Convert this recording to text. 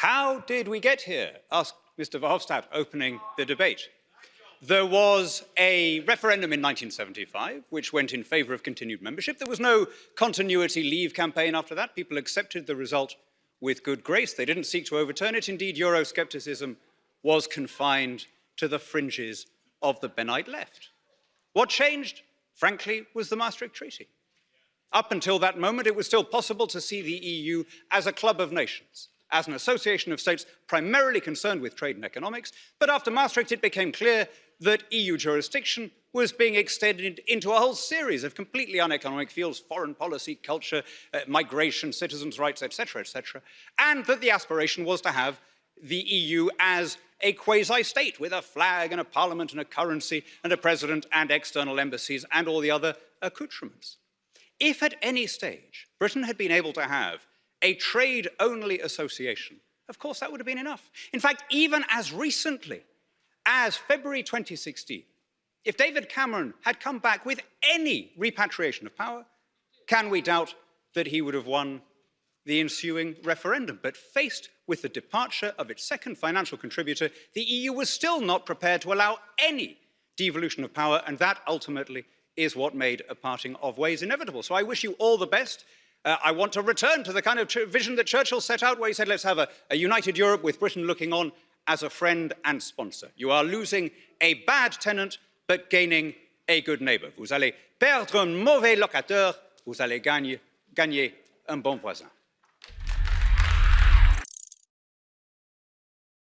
How did we get here? asked Mr. Verhofstadt, opening the debate. There was a referendum in 1975 which went in favour of continued membership. There was no continuity leave campaign after that. People accepted the result with good grace. They didn't seek to overturn it. Indeed, Euroscepticism was confined to the fringes of the Bennite left. What changed, frankly, was the Maastricht Treaty. Up until that moment, it was still possible to see the EU as a club of nations, as an association of states primarily concerned with trade and economics, but after Maastricht it became clear that EU jurisdiction was being extended into a whole series of completely uneconomic fields, foreign policy, culture, uh, migration, citizens' rights, etc., etc., and that the aspiration was to have the EU as a quasi-state with a flag and a parliament and a currency and a president and external embassies and all the other accoutrements. If at any stage Britain had been able to have a trade-only association, of course that would have been enough. In fact, even as recently as February 2016, if David Cameron had come back with any repatriation of power, can we doubt that he would have won the ensuing referendum? But faced with the departure of its second financial contributor, the EU was still not prepared to allow any devolution of power, and that ultimately is what made a parting of ways inevitable. So I wish you all the best. Uh, I want to return to the kind of vision that Churchill set out, where he said, let's have a, a united Europe with Britain looking on as a friend and sponsor. You are losing a bad tenant, but gaining a good neighbor. Vous allez perdre un mauvais locataire, vous allez gagner, gagner un bon voisin.